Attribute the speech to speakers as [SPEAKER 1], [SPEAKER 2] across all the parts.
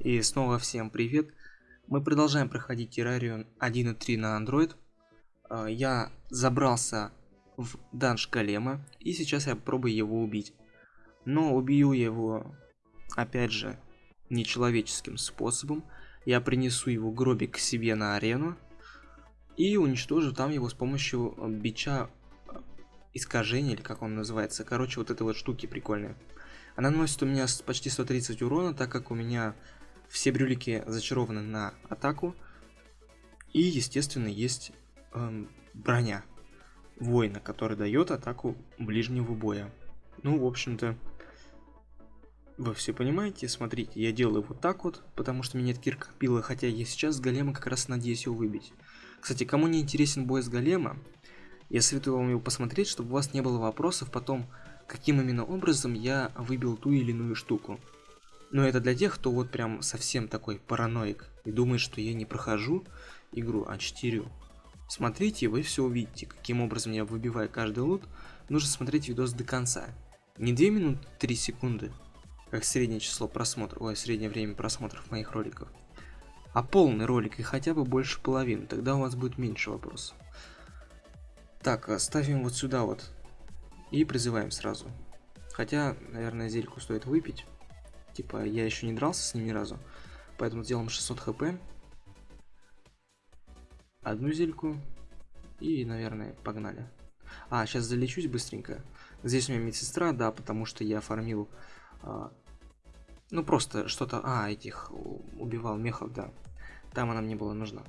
[SPEAKER 1] И снова всем привет. Мы продолжаем проходить террарию 1.3 на Android. А, я забрался в данж Голема, и сейчас я попробую его убить. Но убью его, опять же, нечеловеческим способом. Я принесу его гробик к себе на арену и уничтожу там его с помощью бича искажения, или как он называется. Короче, вот этой вот штуки прикольные. Она наносит у меня почти 130 урона, так как у меня все брюлики зачарованы на атаку. И, естественно, есть эм, броня воина, который дает атаку ближнего боя. Ну, в общем-то, вы все понимаете. Смотрите, я делаю вот так вот, потому что меня кирка пила, хотя я сейчас с голема как раз надеюсь его выбить. Кстати, кому не интересен бой с голема, я советую вам его посмотреть, чтобы у вас не было вопросов потом, каким именно образом я выбил ту или иную штуку. Но это для тех, кто вот прям совсем такой параноик и думает, что я не прохожу игру, а читерю. Смотрите, вы все увидите, каким образом я выбиваю каждый лут. Нужно смотреть видос до конца. Не 2 минуты 3 секунды, как среднее число просмотров, ой, среднее время просмотров моих роликов, а полный ролик и хотя бы больше половины, тогда у вас будет меньше вопросов. Так, а ставим вот сюда вот и призываем сразу. Хотя, наверное, зельку стоит выпить. Типа, я еще не дрался с ним ни разу. Поэтому сделаем 600 хп. Одну зельку. И, наверное, погнали. А, сейчас залечусь быстренько. Здесь у меня медсестра, да, потому что я фармил... А, ну, просто что-то... А, этих убивал мехов, да. Там она мне была нужна.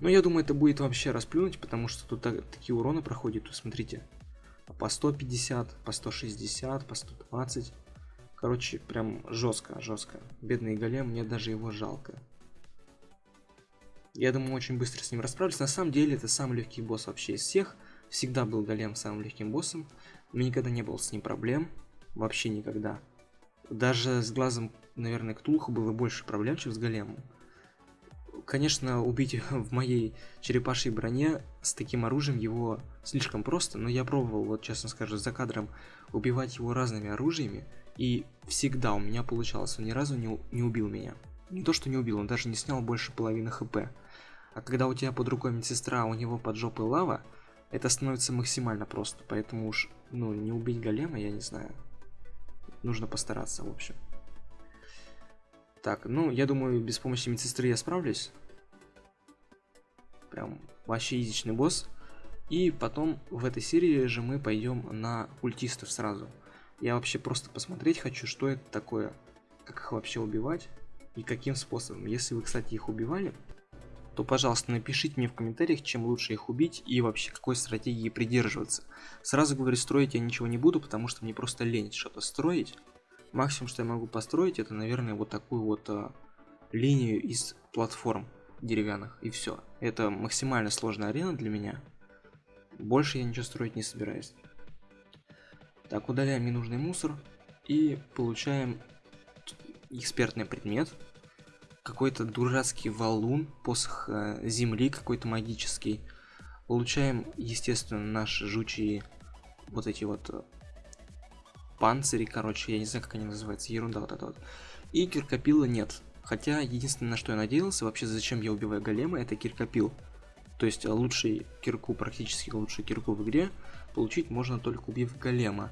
[SPEAKER 1] Но я думаю, это будет вообще расплюнуть, потому что тут так, такие уроны проходят. Смотрите. По 150, по 160, по 120. Короче, прям жестко, жестко. Бедный голем, мне даже его жалко. Я думаю, очень быстро с ним расправлюсь. На самом деле, это самый легкий босс вообще из всех. Всегда был голем самым легким боссом. У меня никогда не было с ним проблем. Вообще никогда. Даже с глазом, наверное, Ктулху было больше проблем, чем с големом. Конечно, убить в моей черепашьей броне с таким оружием его слишком просто, но я пробовал, вот честно скажу, за кадром убивать его разными оружиями, и всегда у меня получалось, он ни разу не, не убил меня. Не то, что не убил, он даже не снял больше половины хп. А когда у тебя под рукой медсестра, а у него под жопой лава, это становится максимально просто. Поэтому уж, ну, не убить голема, я не знаю. Нужно постараться, в общем. Так, ну, я думаю, без помощи медсестры я справлюсь. Прям вообще изичный босс. И потом в этой серии же мы пойдем на культистов сразу. Я вообще просто посмотреть хочу, что это такое, как их вообще убивать и каким способом. Если вы, кстати, их убивали, то, пожалуйста, напишите мне в комментариях, чем лучше их убить и вообще какой стратегии придерживаться. Сразу говорю, строить я ничего не буду, потому что мне просто лень что-то строить. Максимум, что я могу построить, это, наверное, вот такую вот а, линию из платформ деревянных, и все. Это максимально сложная арена для меня. Больше я ничего строить не собираюсь. Так, удаляем ненужный мусор и получаем экспертный предмет. Какой-то дурацкий валун, посох э, земли какой-то магический. Получаем, естественно, наши жучьи вот эти вот э, панцири, короче, я не знаю, как они называются, ерунда вот эта вот. И киркопила нет. Хотя, единственное, на что я надеялся, вообще, зачем я убиваю голема, это киркопил. То есть, лучший кирку, практически лучший кирку в игре, получить можно только убив голема.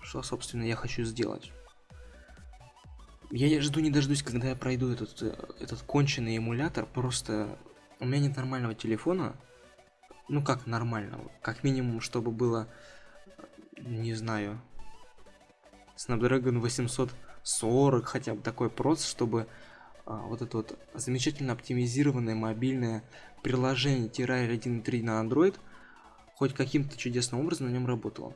[SPEAKER 1] Что, собственно, я хочу сделать. Я жду не дождусь, когда я пройду этот, э, этот конченый эмулятор. Просто у меня нет нормального телефона. Ну как нормального? Как минимум, чтобы было, не знаю, Snapdragon 840, хотя бы такой проц, чтобы а, вот это вот замечательно оптимизированное мобильное приложение Terraria 1.3 на Android хоть каким-то чудесным образом на нем работало.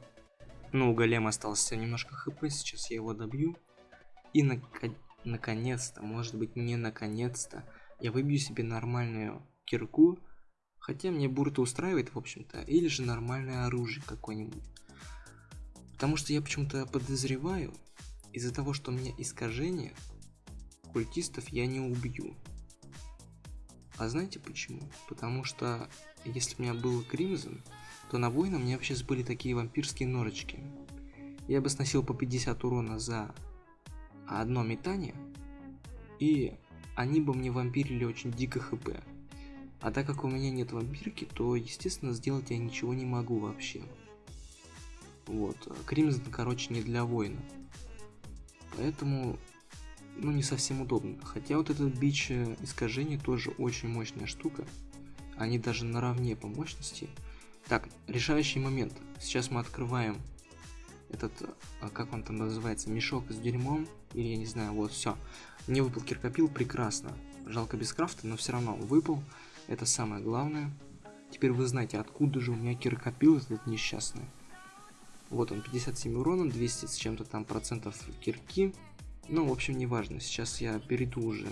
[SPEAKER 1] Ну, у голема остался немножко хп, сейчас я его добью. И на наконец-то, может быть не наконец-то, я выбью себе нормальную кирку. Хотя мне бурта устраивает, в общем-то. Или же нормальное оружие какое-нибудь. Потому что я почему-то подозреваю, из-за того, что у меня искажение, культистов я не убью. А знаете почему? Потому что если у меня был Кримзон, то на воина у меня вообще были такие вампирские норочки. Я бы сносил по 50 урона за одно метание, и они бы мне вампирили очень дико хп. А так как у меня нет вампирки, то, естественно, сделать я ничего не могу вообще. Вот. Кримзон, короче, не для воина. Поэтому, ну, не совсем удобно. Хотя вот этот бич э, искажений тоже очень мощная штука. Они даже наравне по мощности. Так, решающий момент. Сейчас мы открываем этот, а, как он там называется, мешок с дерьмом. Или я не знаю, вот, все. Мне выпал киркопил, прекрасно. Жалко без крафта, но все равно выпал. Это самое главное. Теперь вы знаете, откуда же у меня киркопил этот несчастный. Вот он, 57 урона, 200 с чем-то там процентов кирки. Ну, в общем, неважно. Сейчас я перейду уже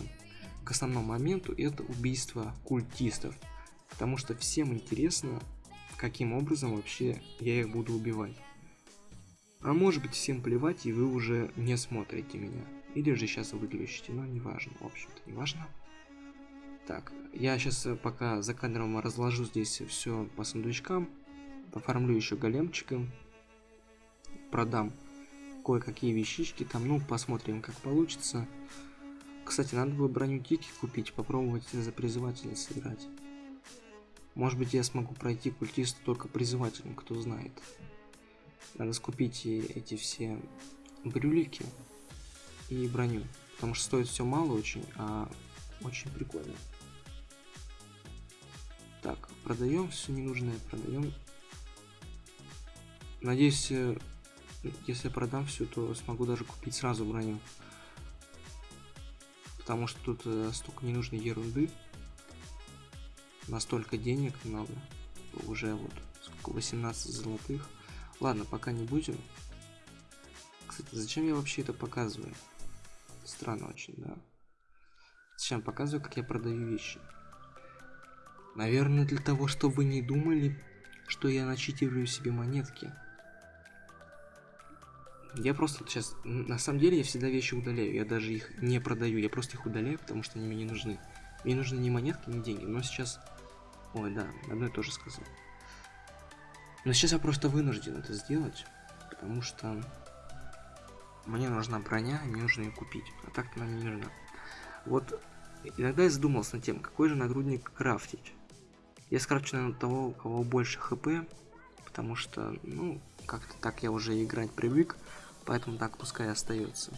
[SPEAKER 1] к основному моменту. Это убийство культистов. Потому что всем интересно, каким образом вообще я их буду убивать. А может быть всем плевать, и вы уже не смотрите меня. Или же сейчас выключите, но неважно, в общем-то, неважно. Так, я сейчас э, пока за кадром разложу здесь все по сундучкам. Оформлю еще големчика. Продам кое-какие вещички там. Ну, посмотрим, как получится. Кстати, надо бы броню Тики купить, попробовать за призывателя сыграть. Может быть, я смогу пройти культиста только призывателем, кто знает. Надо скупить эти все брюлики и броню. Потому что стоит все мало очень, а очень прикольно. Так, продаем все ненужное, продаем. Надеюсь, э, если продам все, то смогу даже купить сразу броню. Потому что тут э, столько ненужной ерунды. Настолько денег много. Уже вот сколько 18 золотых. Ладно, пока не будем. Кстати, зачем я вообще это показываю? Странно очень, да. Зачем показываю, как я продаю вещи? Наверное, для того, чтобы вы не думали, что я начитирую себе монетки. Я просто сейчас... На самом деле, я всегда вещи удаляю. Я даже их не продаю. Я просто их удаляю, потому что они мне не нужны. Мне нужны не монетки, не деньги. Но сейчас... Ой, да, одно и то же сказал. Но сейчас я просто вынужден это сделать. Потому что... Мне нужна броня, мне нужно ее купить. А так она не нужна. Вот иногда я задумался над тем, какой же нагрудник крафтить. Я скрафчу, наверное, того, у кого больше хп, потому что, ну, как-то так я уже играть привык, поэтому так пускай остается.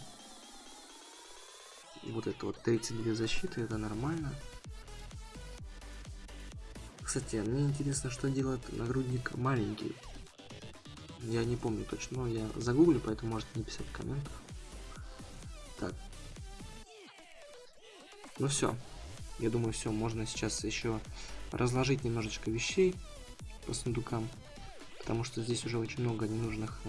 [SPEAKER 1] Вот это вот 32 защиты, это нормально. Кстати, мне интересно, что делает нагрудник маленький. Я не помню точно, но я загуглю, поэтому можете не писать в комментах. Так. Ну все. Я думаю, все, можно сейчас еще разложить немножечко вещей по сундукам, потому что здесь уже очень много ненужных э,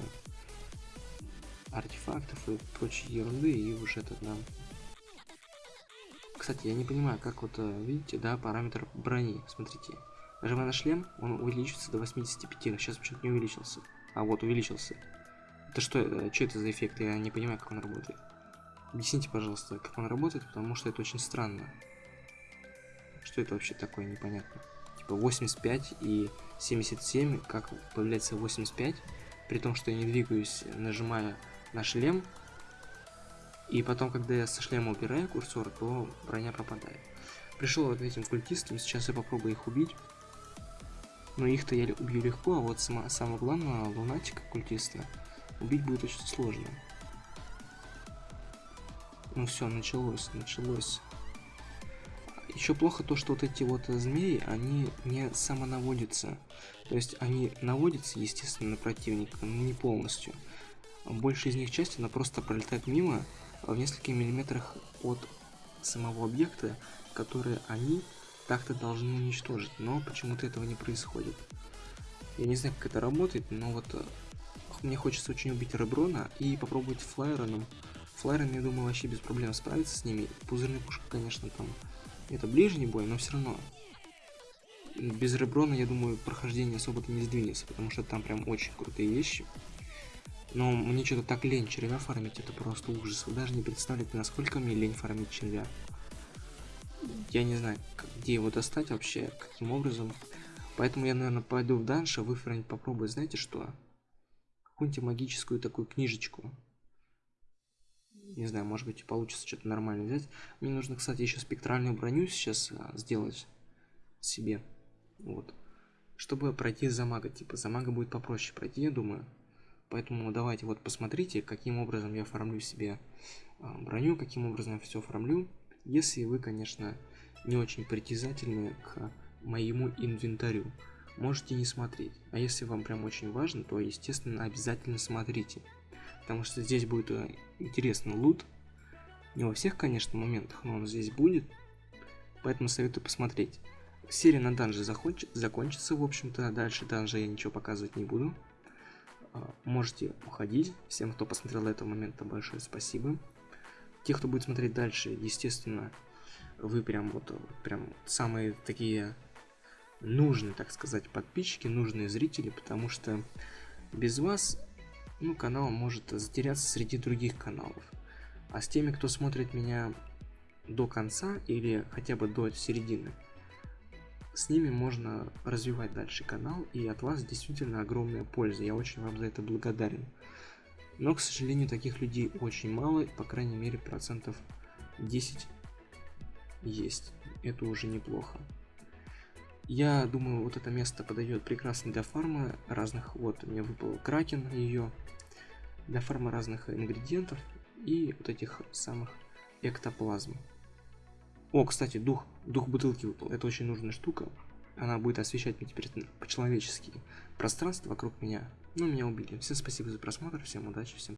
[SPEAKER 1] артефактов и прочей ерунды, и уже это нам... Кстати, я не понимаю, как вот, э, видите, да, параметр брони, смотрите. Нажимая на шлем, он увеличится до 85, а сейчас почему-то не увеличился. А вот, увеличился. Это что, э, что это за эффект? Я не понимаю, как он работает. Объясните, пожалуйста, как он работает, потому что это очень странно. Что это вообще такое, непонятно. Типа 85 и 77, как появляется 85, при том, что я не двигаюсь, нажимая на шлем. И потом, когда я со шлема убираю курсор, то броня пропадает. Пришел вот этим культистам, сейчас я попробую их убить. Но их-то я убью легко, а вот сама, самое главное, лунатика культиста убить будет очень сложно. Ну все, началось, началось. Еще плохо то, что вот эти вот змеи, они не самонаводятся. То есть они наводятся, естественно, на противника, но не полностью. Большая из них часть, она просто пролетает мимо в нескольких миллиметрах от самого объекта, который они так-то должны уничтожить. Но почему-то этого не происходит. Я не знаю, как это работает, но вот э, мне хочется очень убить Реброна и попробовать флайером. Флайером, я думаю, вообще без проблем справиться с ними. Пузырный пушка, конечно, там это ближний бой, но все равно. Без Реброна, я думаю, прохождение особо-то не сдвинется, потому что там прям очень крутые вещи. Но мне что-то так лень червя фармить, это просто ужас. Вы даже не представляете, насколько мне лень фармить червя. Я не знаю, где его достать вообще, каким образом. Поэтому я, наверное, пойду в данж, а выфармить попробую, знаете что? Какую-нибудь магическую такую книжечку. Не знаю, может быть получится что-то нормально взять. Мне нужно, кстати, еще спектральную броню сейчас а, сделать себе. Вот. Чтобы пройти за мага. Типа за мага будет попроще пройти, я думаю. Поэтому давайте вот посмотрите, каким образом я оформлю себе а, броню, каким образом я все оформлю. Если вы, конечно, не очень притязательны к моему инвентарю. Можете не смотреть. А если вам прям очень важно, то, естественно, обязательно смотрите. Потому что здесь будет э, интересный лут. Не во всех, конечно, моментах, но он здесь будет. Поэтому советую посмотреть. Серия на данже законч... закончится, в общем-то. Дальше данжа я ничего показывать не буду. А, можете уходить. Всем, кто посмотрел до этого момента, большое спасибо. Те, кто будет смотреть дальше, естественно, вы прям вот прям самые такие нужные, так сказать, подписчики, нужные зрители, потому что без вас, ну, канал может затеряться среди других каналов. А с теми, кто смотрит меня до конца или хотя бы до середины, с ними можно развивать дальше канал, и от вас действительно огромная польза. Я очень вам за это благодарен. Но, к сожалению, таких людей очень мало, по крайней мере, процентов 10 есть. Это уже неплохо. Я думаю, вот это место подойдет прекрасно для фарма разных. Вот, мне выпал кракен ее. Для фарма разных ингредиентов и вот этих самых эктоплазм. О, кстати, дух, дух бутылки выпал. Это очень нужная штука. Она будет освещать мне теперь по-человечески пространство вокруг меня. Ну, меня убили. Всем спасибо за просмотр, всем удачи, всем